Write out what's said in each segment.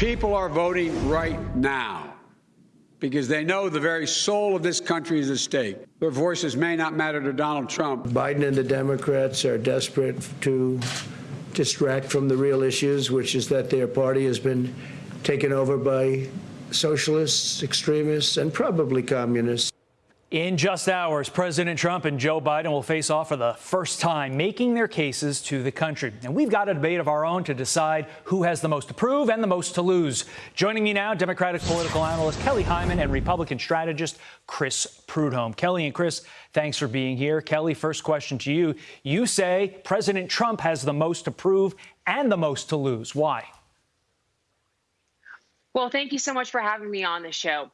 People are voting right now because they know the very soul of this country is at stake. Their voices may not matter to Donald Trump. Biden and the Democrats are desperate to distract from the real issues, which is that their party has been taken over by socialists, extremists, and probably communists. In just hours, President Trump and Joe Biden will face off for the first time, making their cases to the country. And we've got a debate of our own to decide who has the most to prove and the most to lose. Joining me now, Democratic political analyst Kelly Hyman and Republican strategist Chris Prudhomme. Kelly and Chris, thanks for being here. Kelly, first question to you. You say President Trump has the most to prove and the most to lose. Why? Well, thank you so much for having me on the show.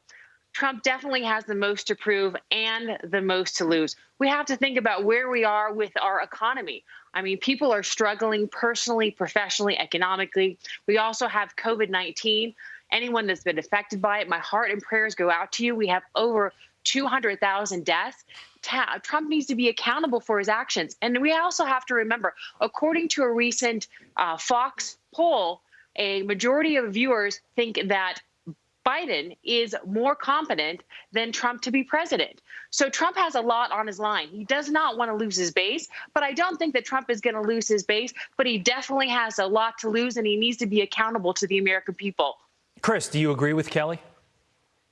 Trump definitely has the most to prove and the most to lose. We have to think about where we are with our economy. I mean, people are struggling personally, professionally, economically. We also have COVID 19. Anyone that's been affected by it, my heart and prayers go out to you. We have over 200,000 deaths. Trump needs to be accountable for his actions. And we also have to remember, according to a recent uh, Fox poll, a majority of viewers think that Biden is more competent than Trump to be president. So Trump has a lot on his line. He does not want to lose his base, but I don't think that Trump is going to lose his base, but he definitely has a lot to lose and he needs to be accountable to the American people. Chris, do you agree with Kelly?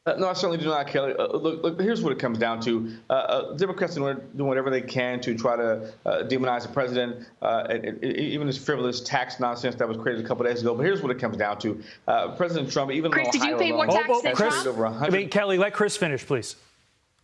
Uh, no, I certainly do not, Kelly. Uh, look, look, here's what it comes down to. Uh, uh Democrats are doing whatever they can to try to uh, demonize the president, uh, and, and, even this frivolous tax nonsense that was created a couple days ago. But here's what it comes down to. President Trump, even Chris, did you pay more tax oh, than Chris, Trump? I mean, Kelly, let Chris finish, please.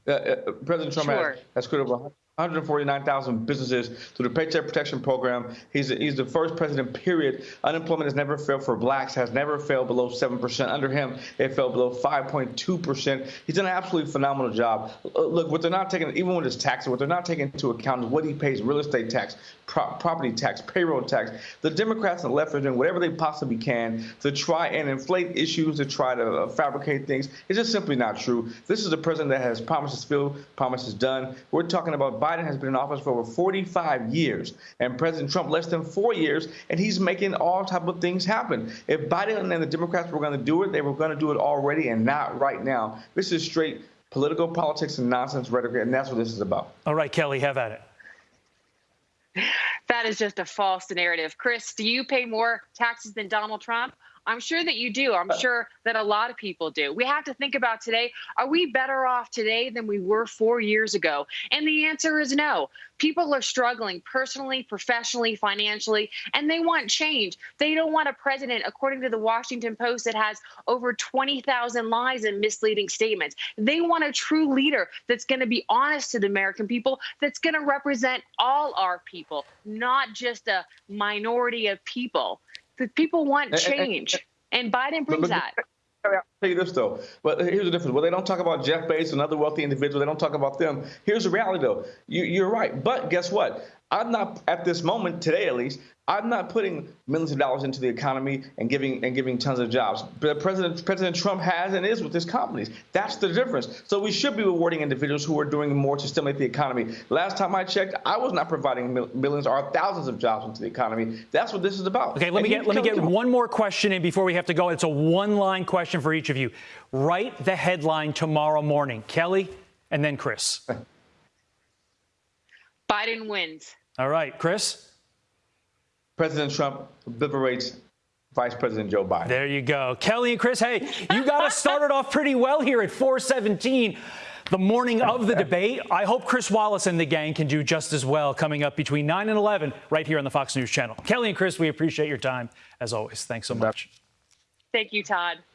President Trump sure. has, has created over 149,000 businesses through the Paycheck Protection Program. He's, he's the first president, period. Unemployment has never failed for blacks, has never failed below 7%. Under him, it fell below 5.2%. He's done an absolutely phenomenal job. Look, what they're not taking, even with his taxes, what they're not taking into account is what he pays real estate tax, pro property tax, payroll tax. The Democrats and the left are doing whatever they possibly can to try and inflate issues, to try to uh, fabricate things. It's just simply not true. This is a president that has promises filled, promises done. We're talking about Biden has been in office for over 45 years, and President Trump less than four years, and he's making all type of things happen. If Biden and the Democrats were going to do it, they were going to do it already, and not right now. This is straight political politics and nonsense rhetoric, and that's what this is about. All right, Kelly, have at it. That is just a false narrative. Chris, do you pay more taxes than Donald Trump? I'm sure that you do. I'm uh, sure that a lot of people do. We have to think about today are we better off today than we were four years ago? And the answer is no. People are struggling personally, professionally, financially, and they want change. They don't want a president, according to the Washington Post, that has over 20,000 lies and misleading statements. They want a true leader that's going to be honest to the American people, that's going to represent all our people, not just a minority of people. The people want change, and Biden brings that. I'll tell you this though, but uh, here's the difference. Well, they don't talk about Jeff Bezos and other wealthy individuals. They don't talk about them. Here's the reality though. You, you're right, but guess what? I'm not at this moment today, at least. I'm not putting millions of dollars into the economy and giving and giving tons of jobs. But President President Trump has and is with his companies. That's the difference. So we should be rewarding individuals who are doing more to stimulate the economy. Last time I checked, I was not providing millions or thousands of jobs into the economy. That's what this is about. Okay, let and me get let me get one more question in before we have to go. It's a one-line question for each of you. Write the headline tomorrow morning, Kelly, and then Chris. Biden wins. All right, Chris. President Trump liberates Vice President Joe Biden. There you go. Kelly and Chris, hey, you got us started off pretty well here at 417 the morning of the debate. I hope Chris Wallace and the gang can do just as well coming up between 9 and 11 right here on the Fox News channel. Kelly and Chris, we appreciate your time as always. Thanks so much. Thank you, Todd.